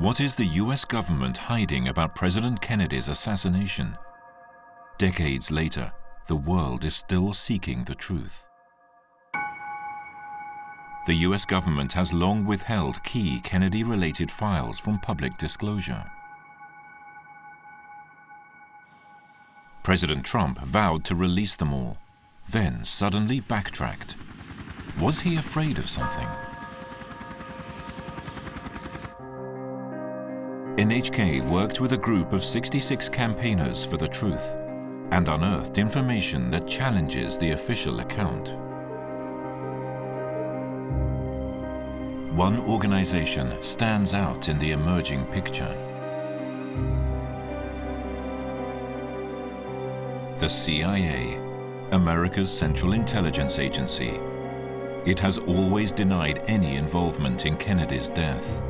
What is the US government hiding about President Kennedy's assassination? Decades later, the world is still seeking the truth. The US government has long withheld key Kennedy-related files from public disclosure. President Trump vowed to release them all, then suddenly backtracked. Was he afraid of something? NHK worked with a group of 66 campaigners for the truth and unearthed information that challenges the official account. One organization stands out in the emerging picture. The CIA, America's Central Intelligence Agency. It has always denied any involvement in Kennedy's death.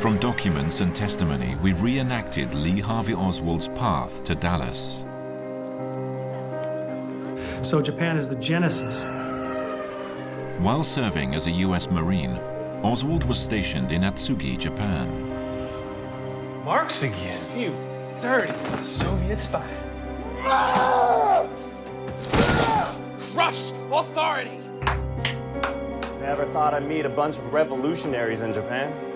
From documents and testimony, we reenacted Lee Harvey Oswald's path to Dallas. So Japan is the genesis. While serving as a US Marine, Oswald was stationed in Atsugi, Japan. Marx again, you dirty Soviet spy. Crush authority! Never thought I'd meet a bunch of revolutionaries in Japan.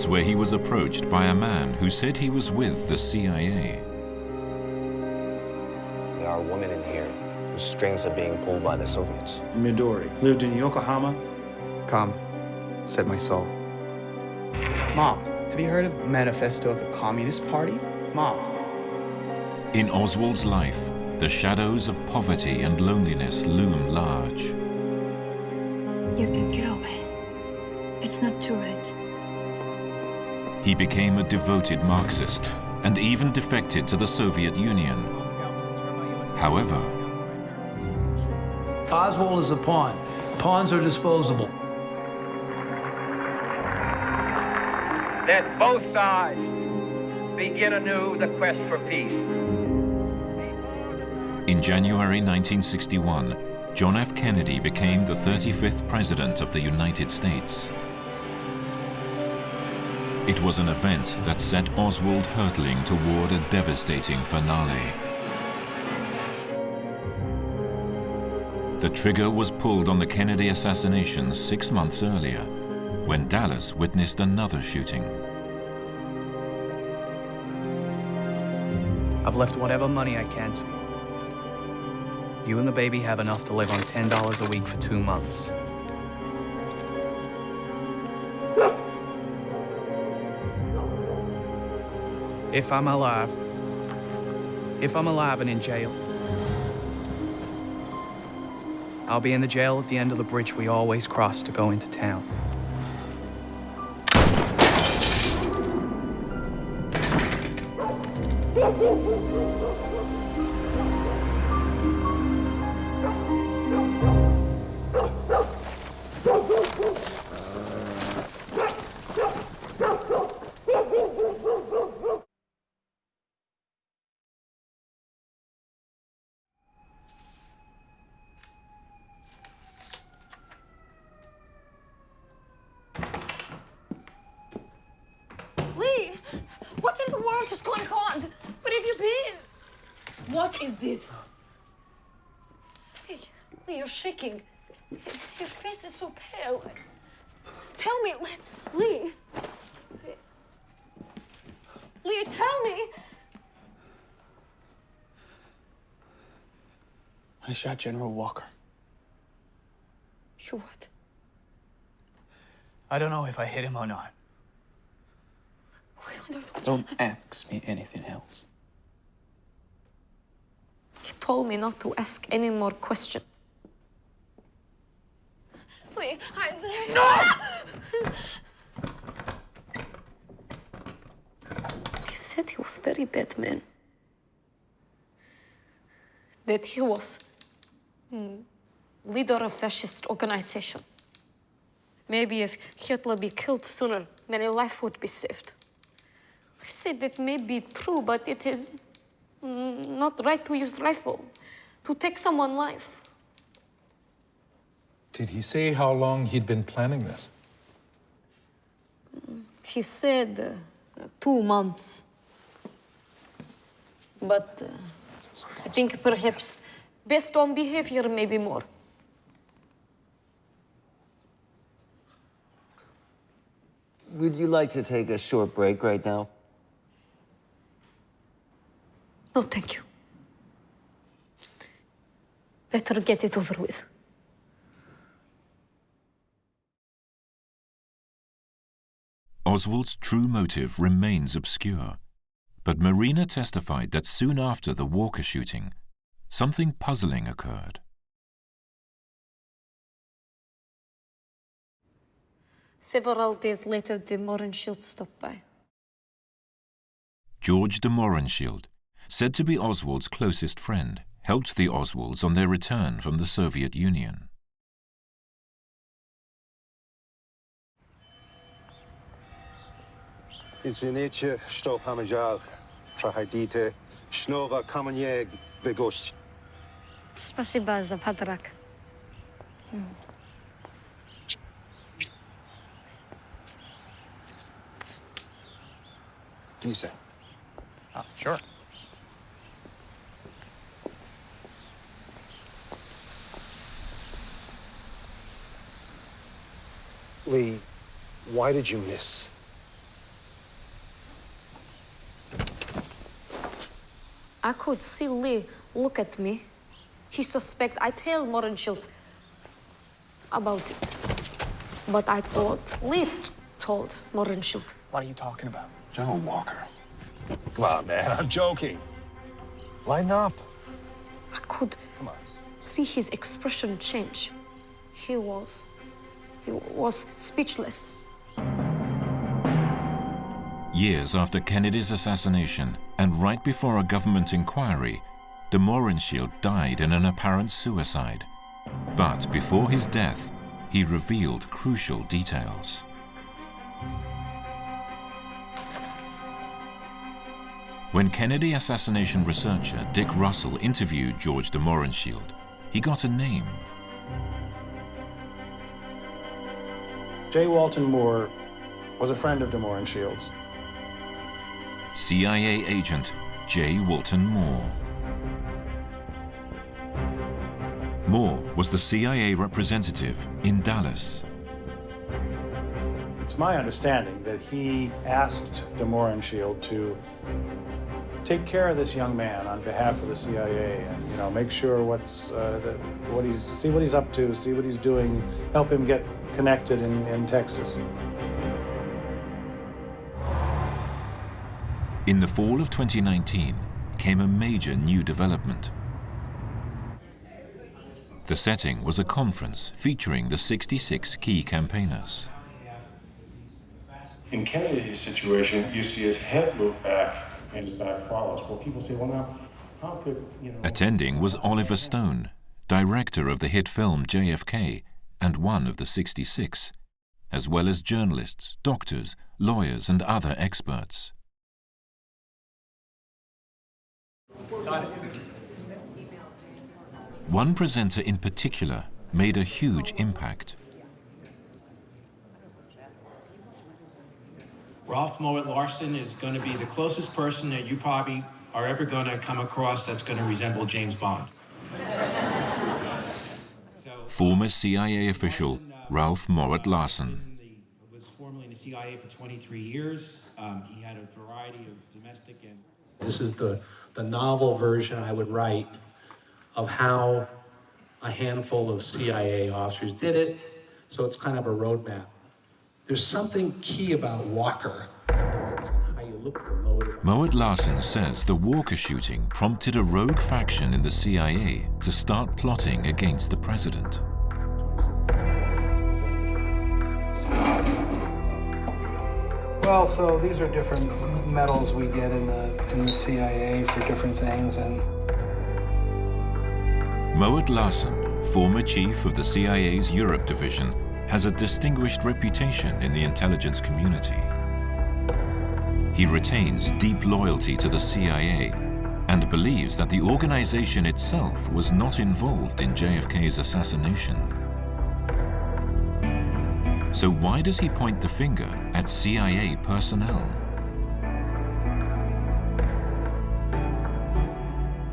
That's where he was approached by a man who said he was with the CIA. There are women in here whose strings are being pulled by the Soviets. Midori lived in Yokohama. Come, said my soul. Mom, have you heard of Manifesto of the Communist Party? Mom. In Oswald's life, the shadows of poverty and loneliness loom large. You can get away. It's not too late. He became a devoted Marxist and even defected to the Soviet Union. However, Oswald is a pawn. Pawns are disposable. Let both sides begin anew the quest for peace. in January 1961, John F. Kennedy became the 35th President of the United States. It was an event that set Oswald hurtling toward a devastating finale. The trigger was pulled on the Kennedy assassination six months earlier, when Dallas witnessed another shooting. I've left whatever money I can to you. You and the baby have enough to live on $10 a week for two months. If I'm alive, if I'm alive and in jail, I'll be in the jail at the end of the bridge we always cross to go into town. shaking. Your face is so pale. Tell me, Lee. Lee, Lee tell me. I shot General Walker. You what? I don't know if I hit him or not. Don't ask me anything else. You told me not to ask any more questions. Lee, I... No! he said he was very bad man. That he was mm, leader of fascist organization. Maybe if Hitler be killed sooner, many life would be saved. I said that may be true, but it is mm, not right to use rifle to take someone's life. Did he say how long he'd been planning this? He said uh, two months. But uh, I think perhaps based on behavior, maybe more. Would you like to take a short break right now? No, thank you. Better get it over with. Oswald's true motive remains obscure, but Marina testified that soon after the Walker shooting, something puzzling occurred. Several days later, the Mohrenschildt stopped by. George de Mohrenschildt, said to be Oswald's closest friend, helped the Oswalds on their return from the Soviet Union. Извините, что помешал. Проходите. Снова ко мне в гости. Спасибо за подарок. Can you say? Oh, sure. Lee, why did you miss? I could see Lee look at me. He suspect I tell Mohrenschildt about it. But I thought Lee told Mohrenschildt. What are you talking about? John Walker. Come on, man, I'm joking. Lighten up. I could see his expression change. He was... he was speechless. Years after Kennedy's assassination, and right before a government inquiry, de Mohrenschildt died in an apparent suicide. But before his death, he revealed crucial details. When Kennedy assassination researcher Dick Russell interviewed George de Mohrenschildt, he got a name. J. Walton Moore was a friend of de Mohrenschildt's. CIA agent J. Walton Moore. Moore was the CIA representative in Dallas. It's my understanding that he asked de Mohrenschildt to take care of this young man on behalf of the CIA and you know make sure what's uh, the, what he's see what he's up to, see what he's doing, help him get connected in, in Texas. In the fall of 2019 came a major new development. The setting was a conference featuring the 66 key campaigners. In Kennedy's situation, you see his head move back and his back follows. Well, people say, well, now, how could, you know... Attending was Oliver Stone, director of the hit film JFK and one of the 66, as well as journalists, doctors, lawyers, and other experts. One presenter in particular made a huge impact. Ralph Mowatt-Larssen is going to be the closest person that you probably are ever going to come across that's going to resemble James Bond. Former CIA uh, official uh, Ralph Mowatt uh, Larssen. was formerly in the CIA for 23 years. Um, he had a variety of domestic and This is the, the novel version I would write of how a handful of CIA officers did it. So it's kind of a roadmap. There's something key about Walker. Mowatt-Larssen says the Walker shooting prompted a rogue faction in the CIA to start plotting against the president. Well, so these are different medals we get in the in the CIA for different things, and Mowatt-Larssen, former chief of the CIA's Europe division, has a distinguished reputation in the intelligence community. He retains deep loyalty to the CIA and believes that the organization itself was not involved in JFK's assassination. So why does he point the finger at CIA personnel?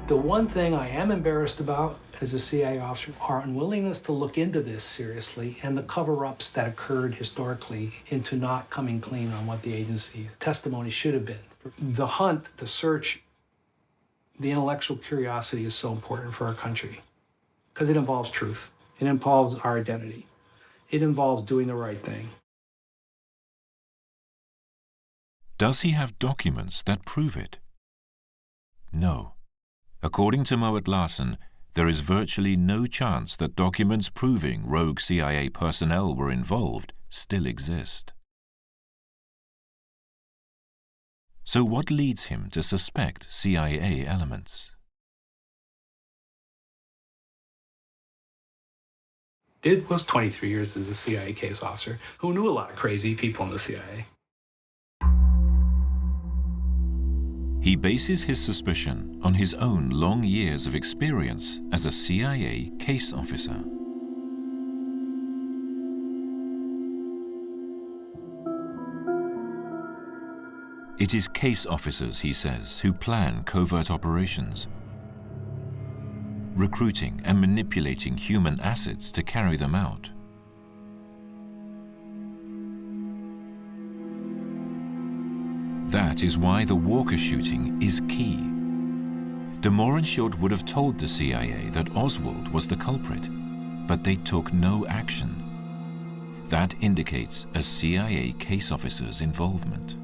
The one thing I am embarrassed about as a CIA officer, our unwillingness to look into this seriously and the cover-ups that occurred historically into not coming clean on what the agency's testimony should have been. The hunt, the search, the intellectual curiosity is so important for our country because it involves truth. It involves our identity. It involves doing the right thing. Does he have documents that prove it? No. According to Mowatt-Larssen, there is virtually no chance that documents proving rogue CIA personnel were involved still exist. So what leads him to suspect CIA elements? Did was 23 years as a CIA case officer who knew a lot of crazy people in the CIA. He bases his suspicion on his own long years of experience as a CIA case officer. It is case officers, he says, who plan covert operations, recruiting and manipulating human assets to carry them out. That is why the Walker shooting is key. De Mohrenschildt would have told the CIA that Oswald was the culprit, but they took no action. That indicates a CIA case officer's involvement.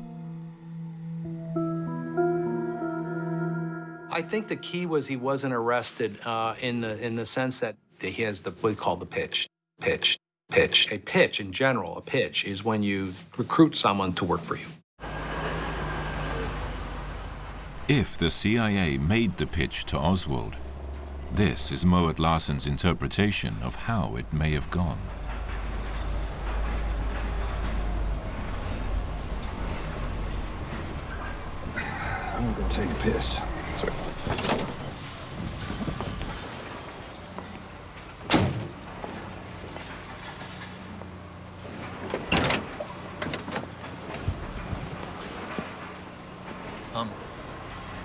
I think the key was he wasn't arrested uh, in the in the sense that he has the what we call the pitch, pitch, pitch. A pitch in general, a pitch is when you recruit someone to work for you. If the CIA made the pitch to Oswald, this is Mowatt-Larssen's interpretation of how it may have gone. I'm gonna go take a piss.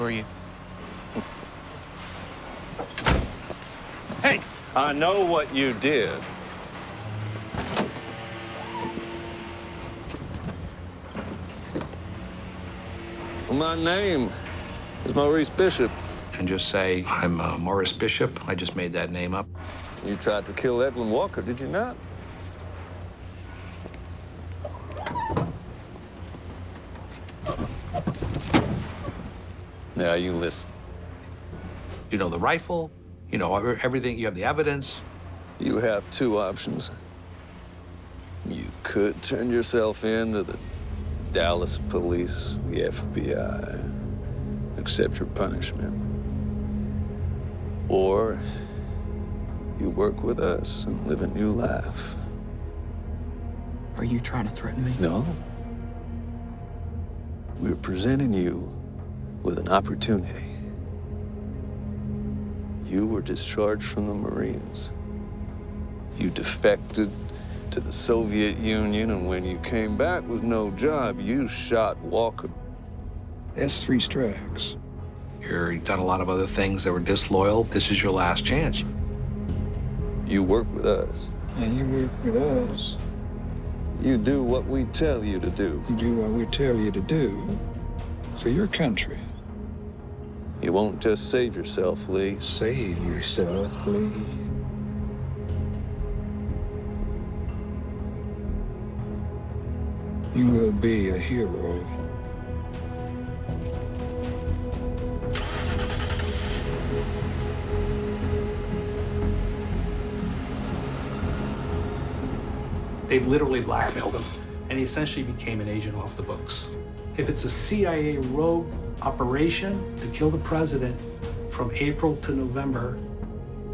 Who are you? Hey! I know what you did. Well, my name is Maurice Bishop. And just say, I'm uh, Morris Bishop. I just made that name up. You tried to kill Edwin Walker, did you not? Now you listen. You know the rifle, you know everything, you have the evidence. You have two options. You could turn yourself in to the Dallas police, the FBI, accept your punishment. Or you work with us and live a new life. Are you trying to threaten me? No. We're presenting you with an opportunity. You were discharged from the Marines. You defected to the Soviet Union, and when you came back with no job, you shot Walker. That's three strikes. You've done a lot of other things that were disloyal. This is your last chance. You work with us. And you work with us. You do what we tell you to do. You do what we tell you to do for your country. You won't just save yourself, Lee. Save yourself, Lee. You will be a hero. They've literally blackmailed him, and he essentially became an agent off the books. If it's a CIA rogue operation to kill the president from April to November,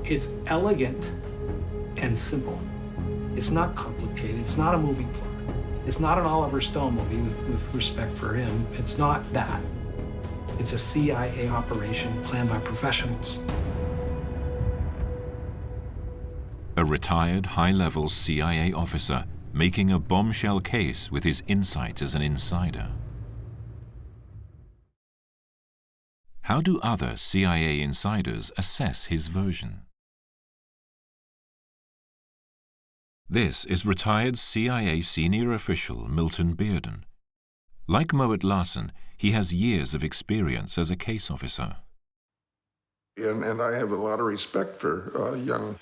it's elegant and simple. It's not complicated. It's not a movie plot. It's not an Oliver Stone movie with, with respect for him. It's not that. It's a CIA operation planned by professionals. A retired high-level CIA officer making a bombshell case with his insight as an insider. How do other CIA insiders assess his version? This is retired CIA senior official Milton Bearden. Like Mowatt-Larssen, he has years of experience as a case officer. And, and I have a lot of respect for uh, young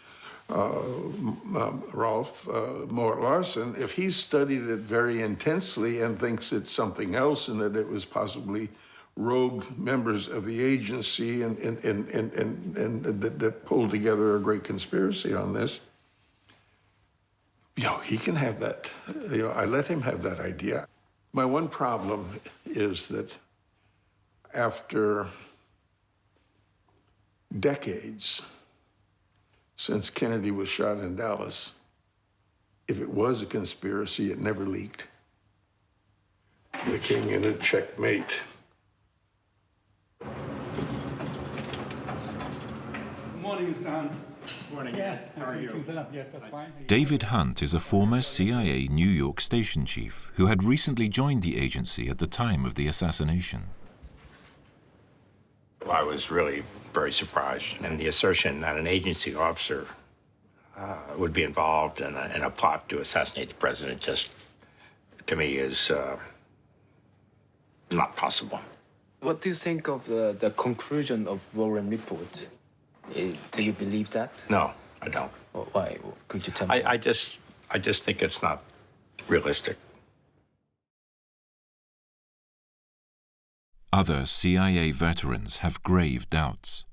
uh, um, Rolf uh, Mowatt-Larssen. If he's studied it very intensely and thinks it's something else and that it was possibly rogue members of the agency and, and, and, and, and, and that, that pulled together a great conspiracy on this, you know, he can have that. You know, I let him have that idea. My one problem is that after decades since Kennedy was shot in Dallas, if it was a conspiracy, it never leaked. The king in a checkmate. Morning, Mr. Hunt. Morning. Yeah, how are you? Yes, that's fine. David Hunt is a former CIA New York station chief who had recently joined the agency at the time of the assassination. I was really very surprised. And the assertion that an agency officer uh, would be involved in a, in a, plot to assassinate the president just, to me, is uh, not possible. What do you think of uh, the conclusion of Warren report? Uh, do you believe that? No, I don't. Well, why? Could you tell me? I, I just, I just think it's not realistic. Other CIA veterans have grave doubts.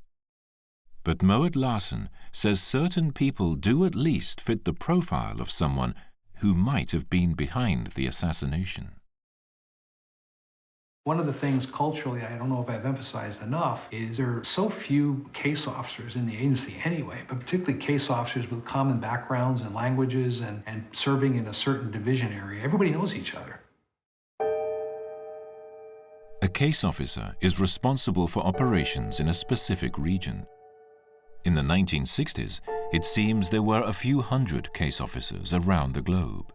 But Mowatt-Larssen says certain people do at least fit the profile of someone who might have been behind the assassination. One of the things culturally, I don't know if I've emphasized enough, is there are so few case officers in the agency anyway, but particularly case officers with common backgrounds and languages and, and serving in a certain division area. Everybody knows each other. A case officer is responsible for operations in a specific region. In the 1960s, it seems there were a few hundred case officers around the globe.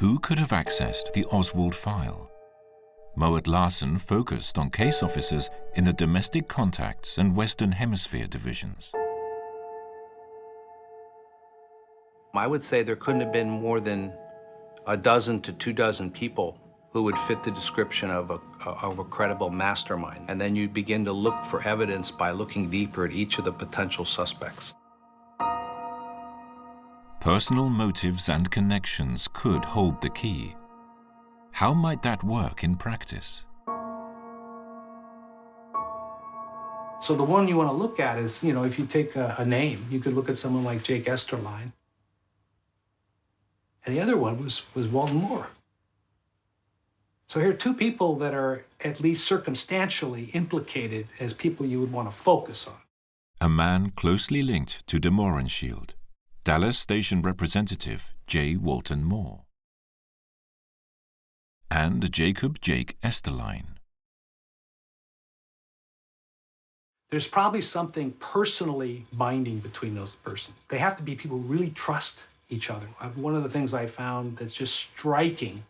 Who could have accessed the Oswald file? Mowatt-Larssen focused on case officers in the domestic contacts and Western Hemisphere divisions. I would say there couldn't have been more than a dozen to two dozen people who would fit the description of a, of a credible mastermind. And then you begin to look for evidence by looking deeper at each of the potential suspects. Personal motives and connections could hold the key. How might that work in practice? So the one you want to look at is, you know, if you take a, a name, you could look at someone like Jake Esterline. And the other one was, was Walton Moore. So here are two people that are at least circumstantially implicated as people you would want to focus on. A man closely linked to de Mohrenschildt, Dallas Station Representative J. Walton Moore, and Jacob Jake Esterline. There's probably something personally binding between those persons. They have to be people who really trust each other. Uh, one of the things I found that's just striking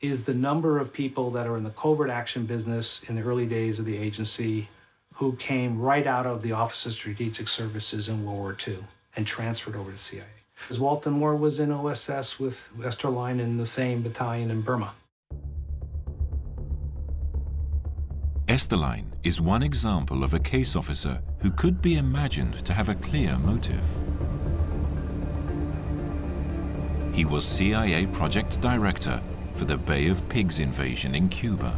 is the number of people that are in the covert action business in the early days of the agency who came right out of the Office of Strategic Services in World War II and transferred over to CIA. Because Walton Moore was in OSS with Esterline in the same battalion in Burma. Esterline is one example of a case officer who could be imagined to have a clear motive. He was CIA project director for the Bay of Pigs invasion in Cuba.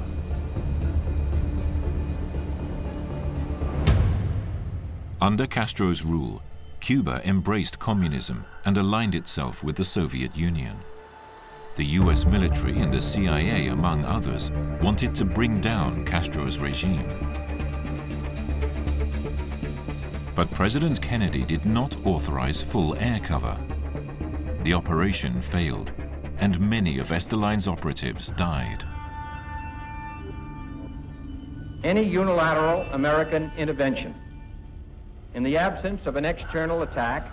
Under Castro's rule, Cuba embraced communism and aligned itself with the Soviet Union. The US military and the CIA, among others, wanted to bring down Castro's regime. But President Kennedy did not authorize full air cover the operation failed, and many of Esterline's operatives died. Any unilateral American intervention in the absence of an external attack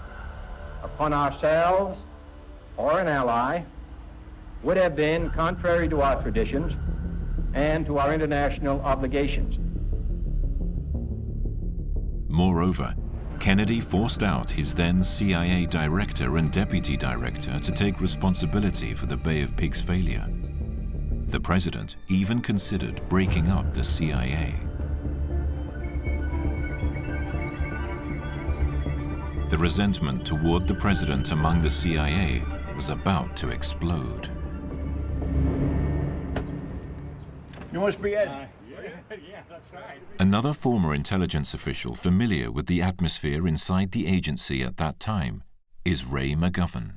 upon ourselves or an ally would have been contrary to our traditions and to our international obligations. Moreover, Kennedy forced out his then CIA director and deputy director to take responsibility for the Bay of Pigs failure. The president even considered breaking up the CIA. The resentment toward the president among the CIA was about to explode. You must be Ed. Uh, yeah, that's right. Another former intelligence official familiar with the atmosphere inside the agency at that time is Ray McGovern.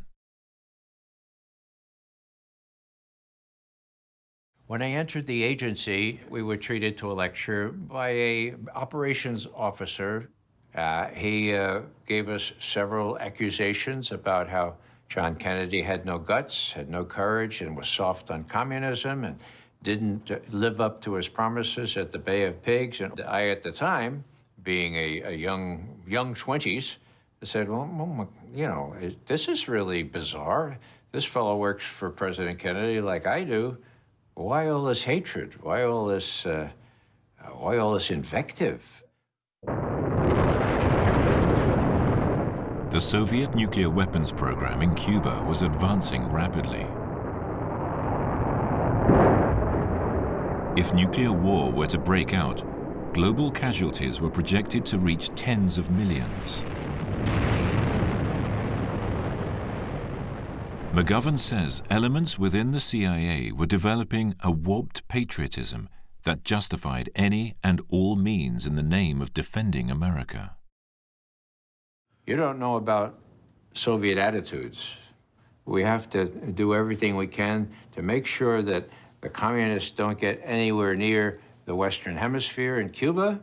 When I entered the agency, we were treated to a lecture by a operations officer. Uh, he uh, gave us several accusations about how John Kennedy had no guts, had no courage, and was soft on communism, and didn't live up to his promises at the Bay of Pigs. And I, at the time, being a, a young young 20s, said, well, well, you know, this is really bizarre. This fellow works for President Kennedy like I do. Why all this hatred? Why all this, uh, why all this invective? The Soviet nuclear weapons program in Cuba was advancing rapidly. If nuclear war were to break out, global casualties were projected to reach tens of millions. McGovern says elements within the CIA were developing a warped patriotism that justified any and all means in the name of defending America. You don't know about Soviet attitudes. We have to do everything we can to make sure that the communists don't get anywhere near the Western Hemisphere and Cuba,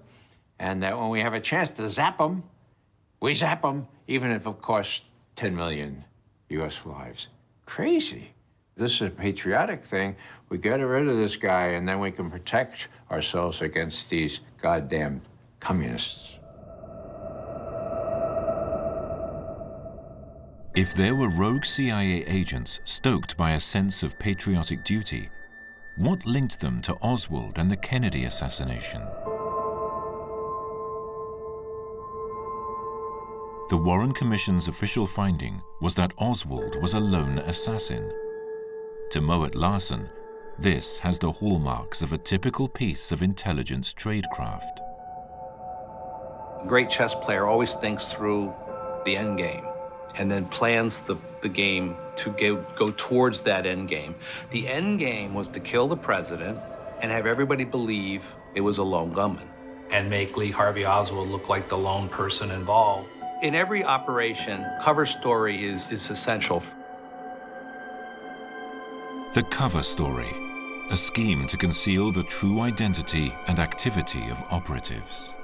and that when we have a chance to zap them, we zap them, even if it costs 10 million U.S. lives. Crazy. This is a patriotic thing. We get rid of this guy, and then we can protect ourselves against these goddamn communists. If there were rogue CIA agents stoked by a sense of patriotic duty, what linked them to Oswald and the Kennedy assassination? The Warren Commission's official finding was that Oswald was a lone assassin. To Mowatt-Larssen, this has the hallmarks of a typical piece of intelligence tradecraft. A great chess player always thinks through the end game and then plans the, the game to go, go towards that end game. The end game was to kill the president and have everybody believe it was a lone gunman. And make Lee Harvey Oswald look like the lone person involved. In every operation, cover story is, is essential. The cover story, a scheme to conceal the true identity and activity of operatives.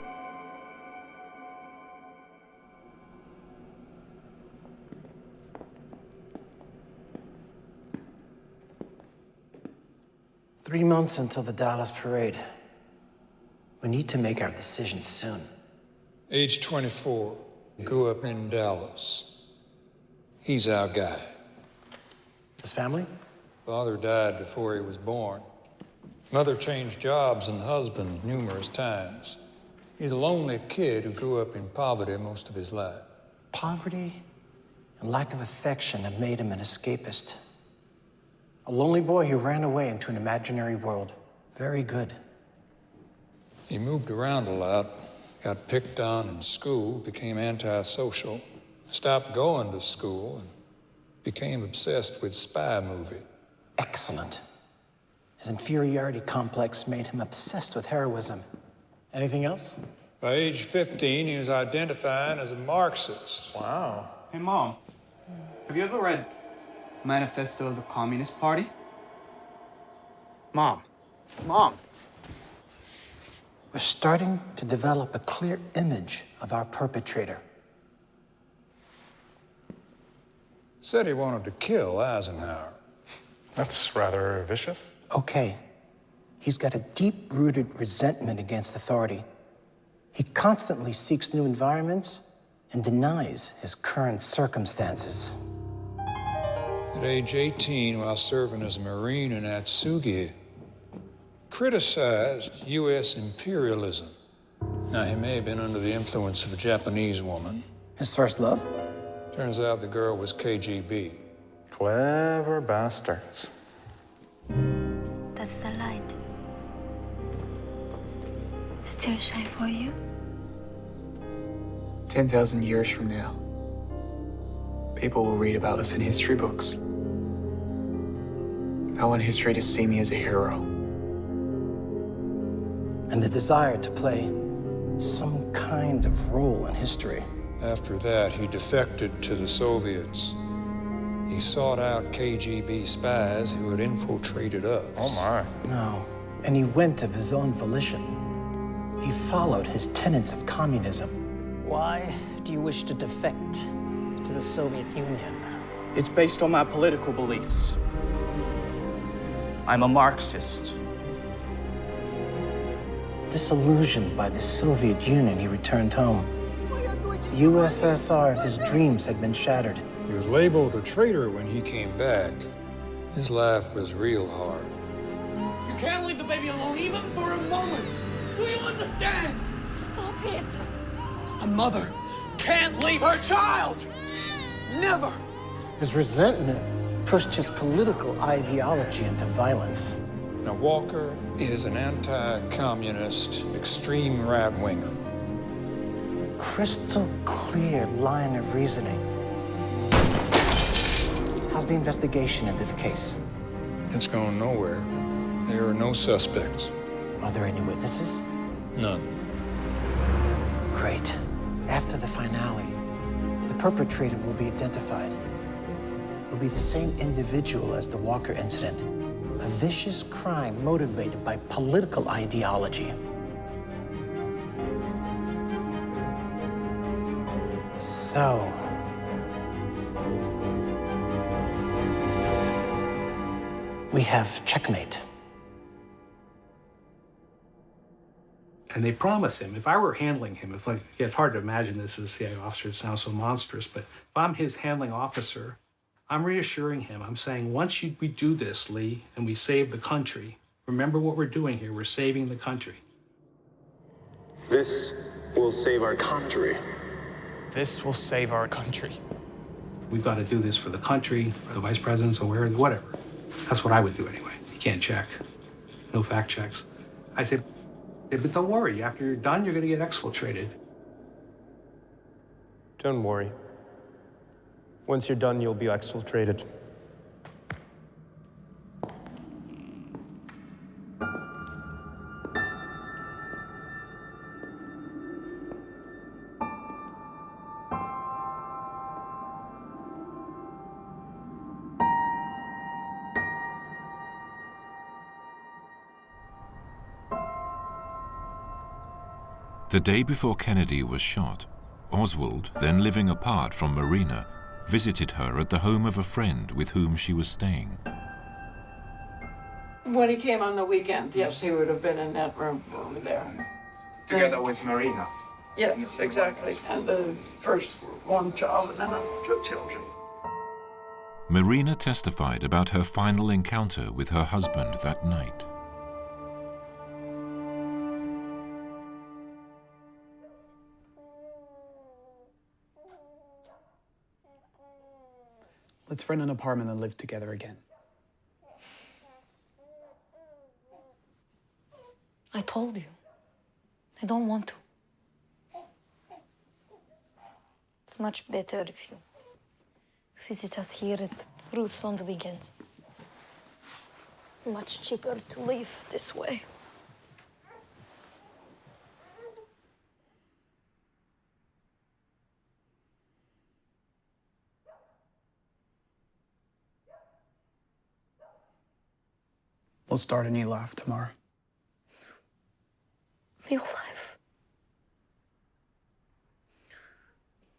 Three months until the Dallas parade. We need to make our decision soon. Age 24, grew up in Dallas. He's our guy. His family? Father died before he was born. Mother changed jobs and husbands numerous times. He's a lonely kid who grew up in poverty most of his life. Poverty and lack of affection have made him an escapist. A lonely boy who ran away into an imaginary world. Very good. He moved around a lot, got picked on in school, became antisocial, stopped going to school, and became obsessed with spy movie. Excellent. His inferiority complex made him obsessed with heroism. Anything else? By age 15, he was identifying as a Marxist. Wow. Hey, Mom. Have you ever read Manifesto of the Communist Party? Mom. Mom. We're starting to develop a clear image of our perpetrator. Said he wanted to kill Eisenhower. That's rather vicious. Okay. He's got a deep-rooted resentment against authority. He constantly seeks new environments and denies his current circumstances. At age 18, while serving as a Marine in Atsugi, criticized U.S. imperialism. Now, he may have been under the influence of a Japanese woman. His first love? Turns out the girl was KGB. Clever bastards. That's the light. Still shine for you? 10,000 years from now, people will read about us in history books. I want history to see me as a hero. And the desire to play some kind of role in history. After that, he defected to the Soviets. He sought out KGB spies who had infiltrated us. Oh, my. No. And he went of his own volition. He followed his tenets of communism. Why do you wish to defect to the Soviet Union? It's based on my political beliefs. I'm a Marxist. Disillusioned by the Soviet Union, he returned home. The USSR of his dreams had been shattered. He was labeled a traitor when he came back. His life was real hard. You can't leave the baby alone even for a moment. Do you understand? Stop it. A mother can't leave her child. Never. His resentment pushed his political ideology into violence. Now, Walker is an anti-communist, extreme right-winger. Crystal clear line of reasoning. How's the investigation into the case? It's gone nowhere. There are no suspects. Are there any witnesses? None. Great. After the finale, the perpetrator will be identified. Will be the same individual as the Walker incident. A vicious crime motivated by political ideology. So, we have checkmate. And they promise him, if I were handling him, it's like, yeah, it's hard to imagine this as a CIA officer, it sounds so monstrous, but if I'm his handling officer, I'm reassuring him. I'm saying, once you, we do this, Lee, and we save the country, remember what we're doing here. We're saving the country. This will save our country. This will save our country. We've got to do this for the country, for the vice president's aware, whatever. That's what I would do anyway. You can't check. No fact checks. I said, but don't worry. After you're done, you're going to get exfiltrated. Don't worry. Once you're done, you'll be exfiltrated. The day before Kennedy was shot, Oswald, then living apart from Marina, visited her at the home of a friend with whom she was staying. When he came on the weekend, yes, he would have been in that room over there. Together with Marina. Yes, exactly. And the first one child and then two children. Marina testified about her final encounter with her husband that night. Let's rent an apartment and live together again. I told you. I don't want to. It's much better if you visit us here at Ruth's on the weekends. Much cheaper to live this way. We'll start a new life tomorrow. New life?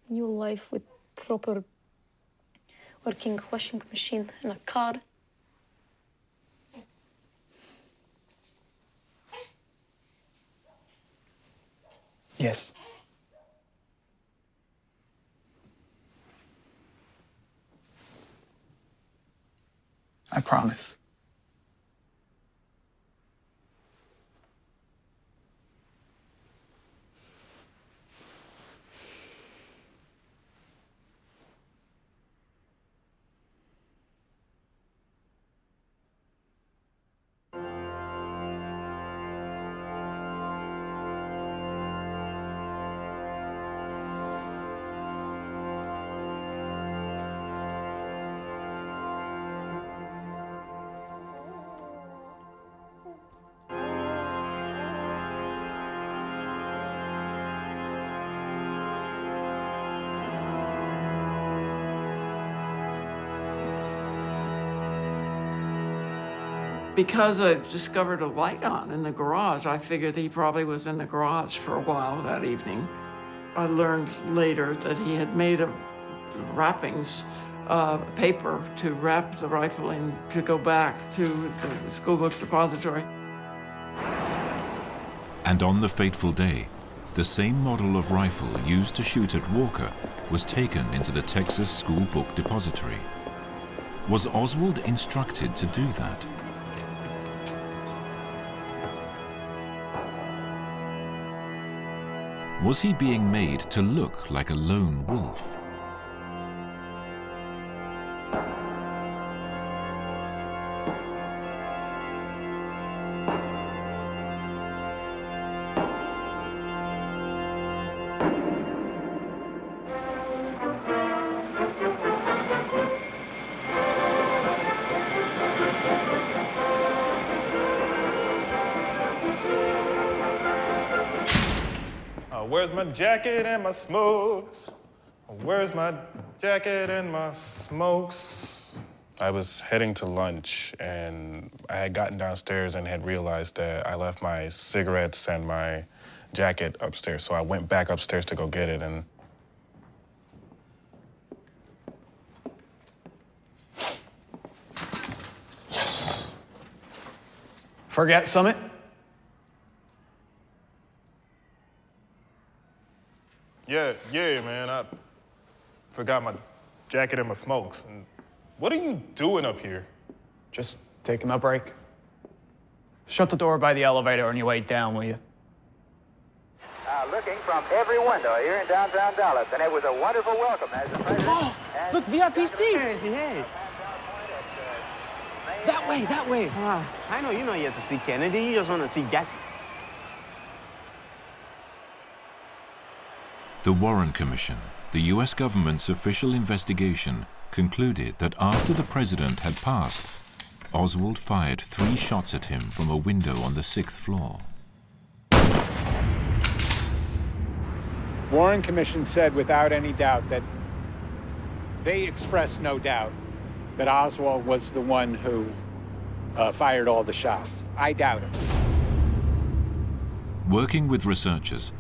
New life with proper working washing machine and a car. Yes. I promise. Because I discovered a light on in the garage, I figured he probably was in the garage for a while that evening. I learned later that he had made a wrappings, uh, paper to wrap the rifle in to go back to the school book depository. And on the fateful day, the same model of rifle used to shoot at Walker was taken into the Texas School Book Depository. Was Oswald instructed to do that? Was he being made to look like a lone wolf? Jacket and my smokes? Where's my jacket and my smokes? I was heading to lunch and I had gotten downstairs and had realized that I left my cigarettes and my jacket upstairs. So I went back upstairs to go get it and Forget Summit? Yeah, yeah, man, I forgot my jacket and my smokes. And what are you doing up here? Just taking a break. Shut the door by the elevator on your way down, will you? Uh, looking from every window here in downtown Dallas, and it was a wonderful welcome as the president. Oh, look, VIP seats. Hey. That way, that way. Ah, I know you know you have to see Kennedy. You just want to see Jackie. The Warren Commission, the US government's official investigation, concluded that after the president had passed, Oswald fired three shots at him from a window on the sixth floor. Warren Commission said without any doubt that they expressed no doubt that Oswald was the one who uh, fired all the shots. I doubt it. Working with researchers,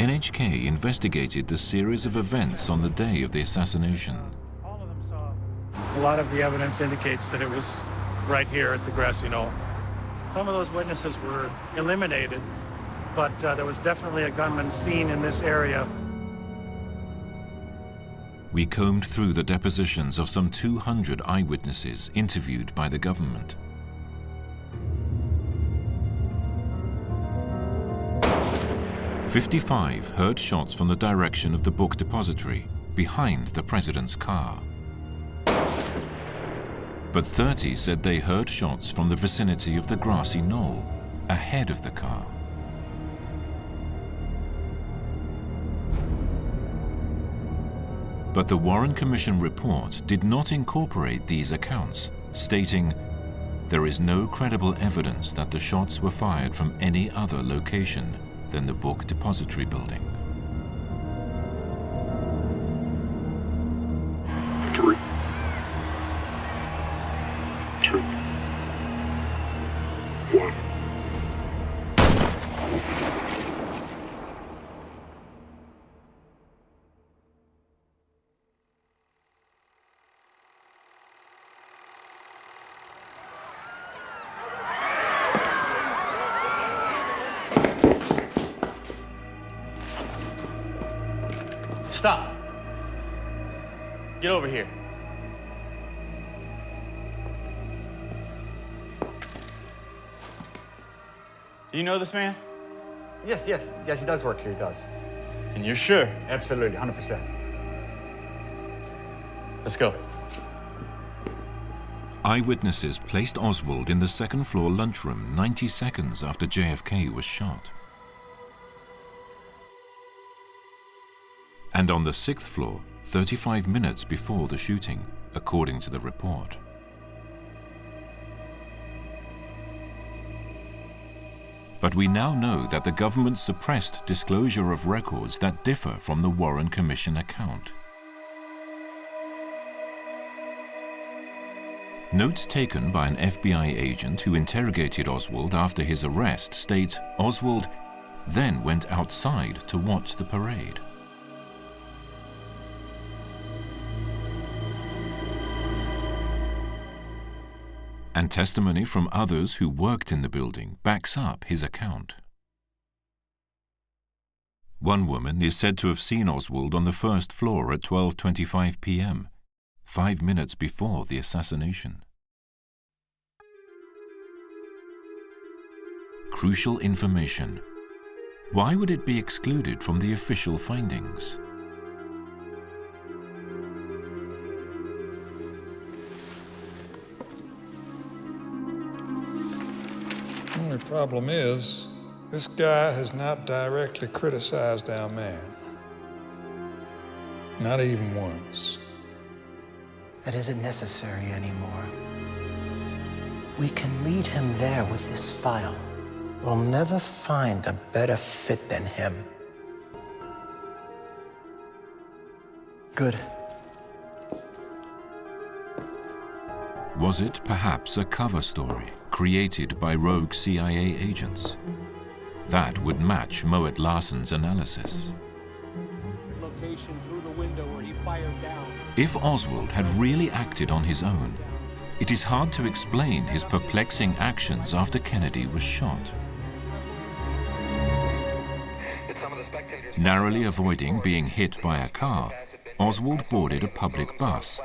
NHK investigated the series of events on the day of the assassination. A lot of the evidence indicates that it was right here at the grassy knoll. Some of those witnesses were eliminated, but uh, there was definitely a gunman seen in this area. We combed through the depositions of some 200 eyewitnesses interviewed by the government. Fifty-five heard shots from the direction of the book depository, behind the president's car. But 30 said they heard shots from the vicinity of the grassy knoll, ahead of the car. But the Warren Commission report did not incorporate these accounts, stating, there is no credible evidence that the shots were fired from any other location than the book depository building. You know this man? Yes, yes, yes, he does work here, he does. And you're sure? Absolutely, 100%. Let's go. Eyewitnesses placed Oswald in the second floor lunchroom 90 seconds after JFK was shot. And on the sixth floor, 35 minutes before the shooting, according to the report. But we now know that the government suppressed disclosure of records that differ from the Warren Commission account. Notes taken by an FBI agent who interrogated Oswald after his arrest state Oswald then went outside to watch the parade. And testimony from others who worked in the building backs up his account. One woman is said to have seen Oswald on the first floor at 12.25 p.m., five minutes before the assassination. Crucial information. Why would it be excluded from the official findings? Problem is, this guy has not directly criticized our man. Not even once. That isn't necessary anymore. We can lead him there with this file. We'll never find a better fit than him. Good. Was it perhaps a cover story created by rogue CIA agents? That would match Mowatt-Larssen's analysis. Location through the window where he fired down. If Oswald had really acted on his own, it is hard to explain his perplexing actions after Kennedy was shot. Narrowly avoiding being hit by a car, Oswald boarded a public bus,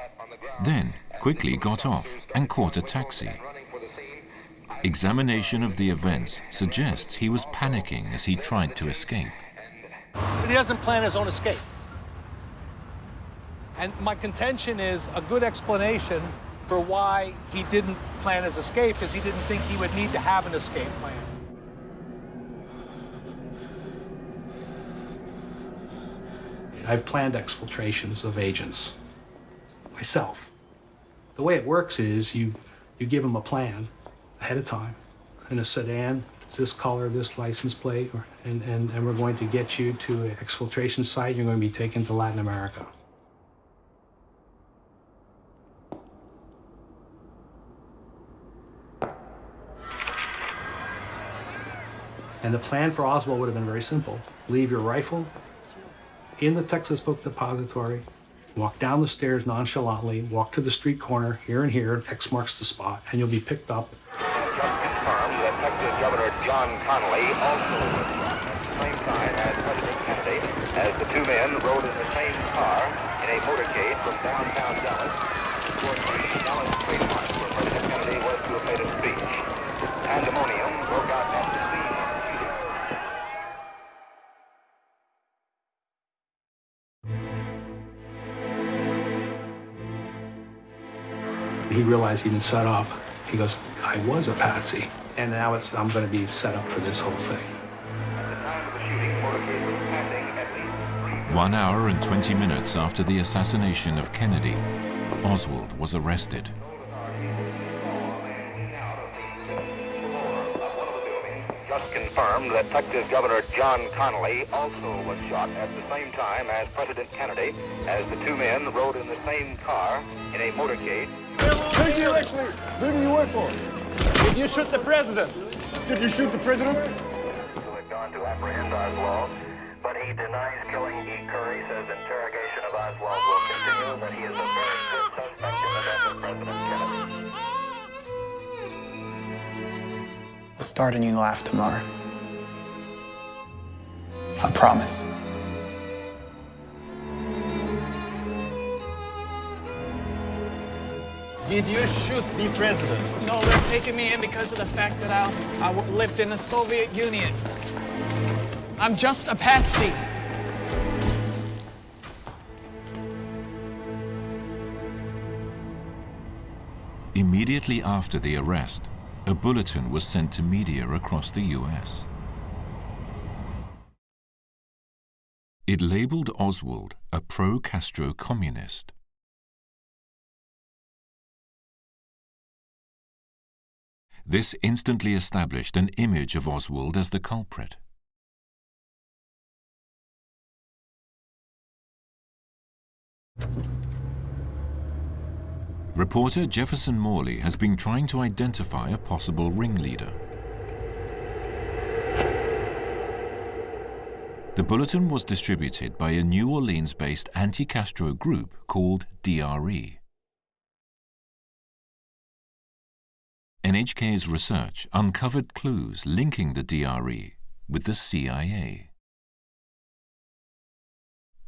then quickly got off and caught a taxi. Examination of the events suggests he was panicking as he tried to escape. But he doesn't plan his own escape. And my contention is a good explanation for why he didn't plan his escape is he didn't think he would need to have an escape plan. I've planned exfiltrations of agents myself. The way it works is you, you give them a plan ahead of time in a sedan, it's this color, this license plate, or, and, and, and we're going to get you to an exfiltration site. You're going to be taken to Latin America. And the plan for Oswald would have been very simple. Leave your rifle in the Texas Book Depository, walk down the stairs nonchalantly, walk to the street corner here and here, X marks the spot, and you'll be picked up. Just confirmed that Texas Governor John Connally also was at the same time as President Kennedy, as the two men rode in the same car in a motorcade from downtown Dallas toward the Dallas Trade Mart where President Kennedy was to have made a speech. Pandemonium broke out at the scene. He realized he'd been set up. He goes, I was a patsy, and now it's I'm going to be set up for this whole thing. One hour and 20 minutes after the assassination of Kennedy, Oswald was arrested. Just confirmed that Texas Governor John Connally also was shot at the same time as President Kennedy, as the two men rode in the same car in a motorcade. Who do you actually, who do you work for? Did you shoot the president? Did you shoot the president? Who had gone to apprehend Oswald, but he denies killing E. Curry, says interrogation of Oswald will continue, that he is a very good suspect in the death of President Kennedy. We'll start a new life tomorrow. I promise. Did you shoot the president? No, they're taking me in because of the fact that I, I lived in the Soviet Union. I'm just a patsy. Immediately after the arrest, a bulletin was sent to media across the US. It labeled Oswald a pro-Castro communist. This instantly established an image of Oswald as the culprit. Reporter Jefferson Morley has been trying to identify a possible ringleader. The bulletin was distributed by a New Orleans-based anti-Castro group called DRE. NHK's research uncovered clues linking the DRE with the CIA.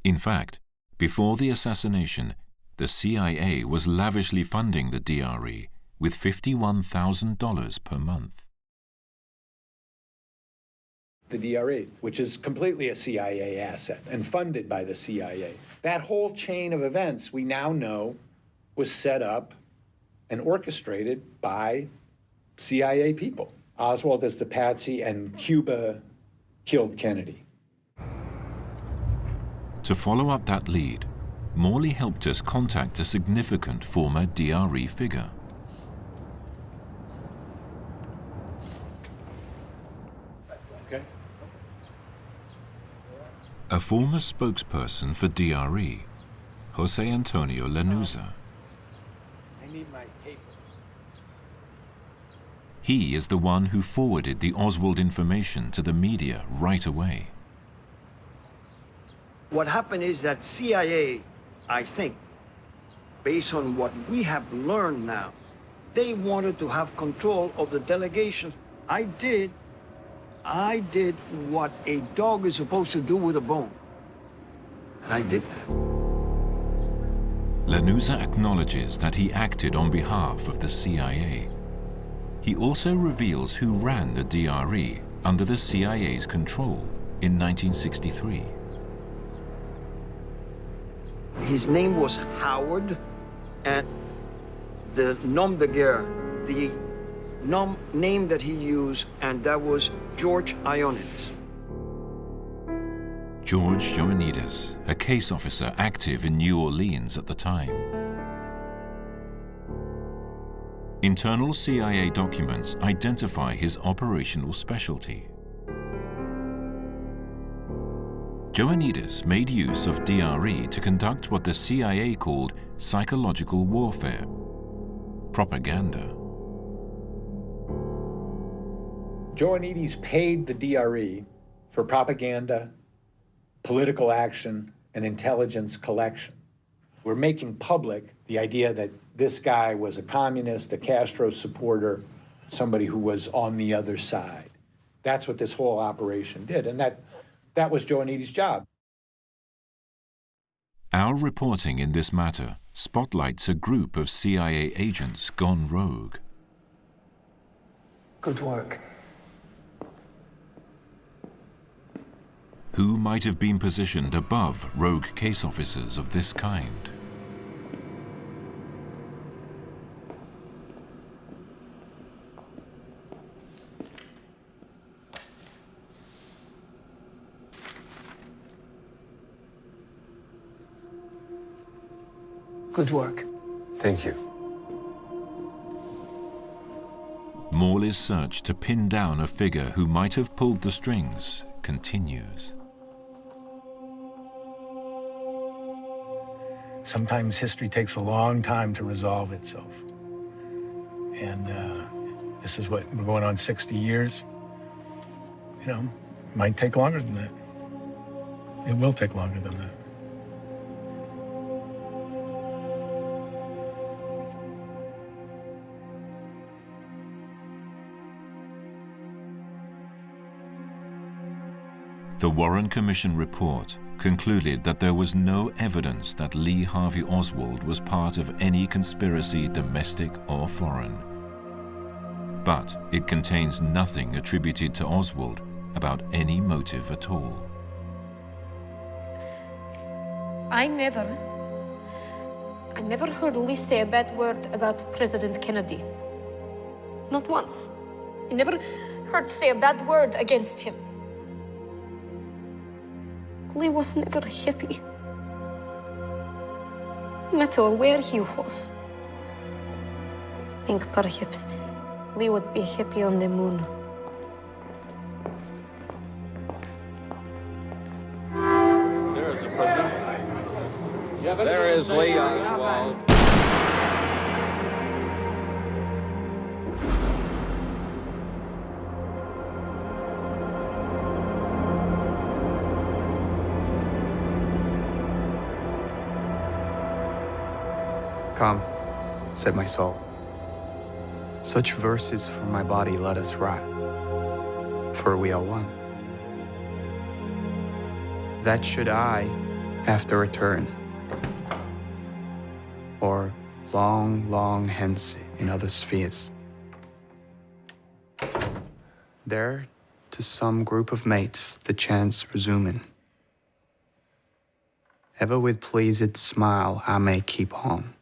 In fact, before the assassination, the CIA was lavishly funding the DRE with $51,000 per month. The DRE, which is completely a CIA asset and funded by the CIA. That whole chain of events we now know was set up and orchestrated by CIA people. Oswald is the patsy and Cuba killed Kennedy. To follow up that lead, Morley helped us contact a significant former DRE figure. Okay. A former spokesperson for DRE, Jose Antonio Lanuza. I need my papers. He is the one who forwarded the Oswald information to the media right away. What happened is that CIA, I think, based on what we have learned now, they wanted to have control of the delegation. I did, I did what a dog is supposed to do with a bone. And I did that. Lanuza acknowledges that he acted on behalf of the CIA. He also reveals who ran the DRE under the CIA's control in 1963. His name was Howard, and the nom de guerre, the nom name that he used, and that was George Ioannidis. George Ioannidis, a case officer active in New Orleans at the time. Internal CIA documents identify his operational specialty. Ioannidis made use of DRE to conduct what the CIA called psychological warfare, propaganda. Ioannidis paid the DRE for propaganda, political action, and intelligence collection. We're making public the idea that this guy was a communist, a Castro supporter, somebody who was on the other side. That's what this whole operation did, and that, that was Ioannidis' job. Our reporting in this matter spotlights a group of CIA agents gone rogue. Good work. Who might have been positioned above rogue case officers of this kind? Good work. Thank you. Morley's search to pin down a figure who might have pulled the strings continues. Sometimes history takes a long time to resolve itself. And uh, this is what, we're going on 60 years. You know, it might take longer than that. It will take longer than that. The Warren Commission report concluded that there was no evidence that Lee Harvey Oswald was part of any conspiracy, domestic or foreign. But it contains nothing attributed to Oswald about any motive at all. I never, I never heard Lee say a bad word about President Kennedy. Not once. I never heard say a bad word against him. Lee was never happy. No matter where he was. I think perhaps Lee would be happy on the moon. There is Lee. Said my soul. Such verses from my body let us write, for we are one. That should I, after return, or long, long hence in other spheres, there to some group of mates the chance resuming, ever with pleased smile I may keep on.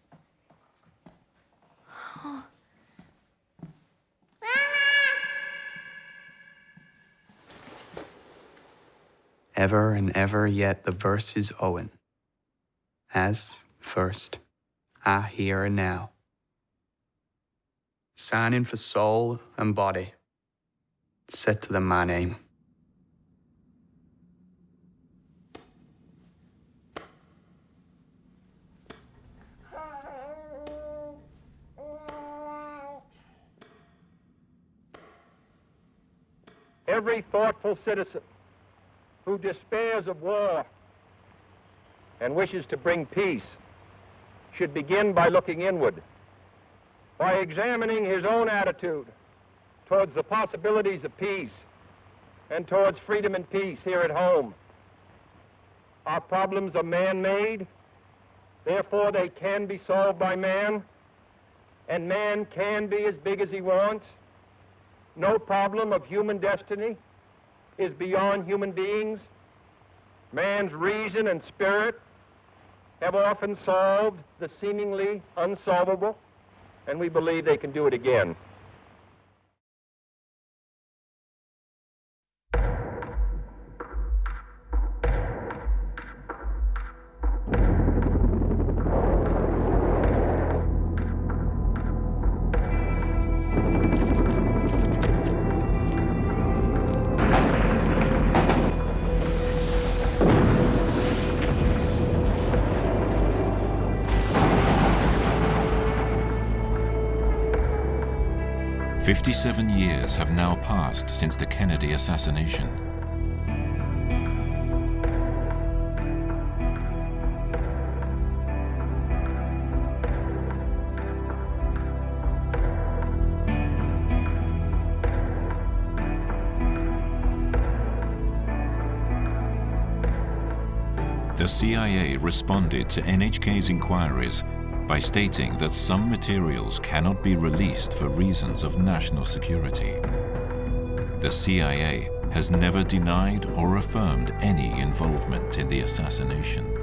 Ever and ever yet the verse is Owen. As, first, I here and now. Signing for soul and body, set to them my name. Every thoughtful citizen who despairs of war and wishes to bring peace should begin by looking inward, by examining his own attitude towards the possibilities of peace and towards freedom and peace here at home. Our problems are man-made, therefore they can be solved by man, and man can be as big as he wants. No problem of human destiny is beyond human beings. Man's reason and spirit have often solved the seemingly unsolvable, and we believe they can do it again. Fifty-seven years have now passed since the Kennedy assassination. The CIA responded to NHK's inquiries by stating that some materials cannot be released for reasons of national security. The CIA has never denied or affirmed any involvement in the assassination.